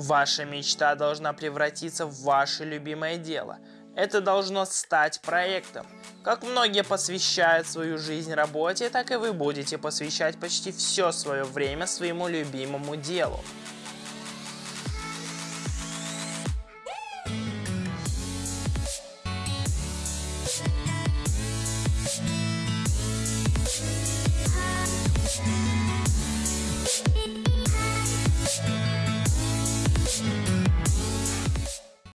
Ваша мечта должна превратиться в ваше любимое дело. Это должно стать проектом. Как многие посвящают свою жизнь работе, так и вы будете посвящать почти все свое время своему любимому делу.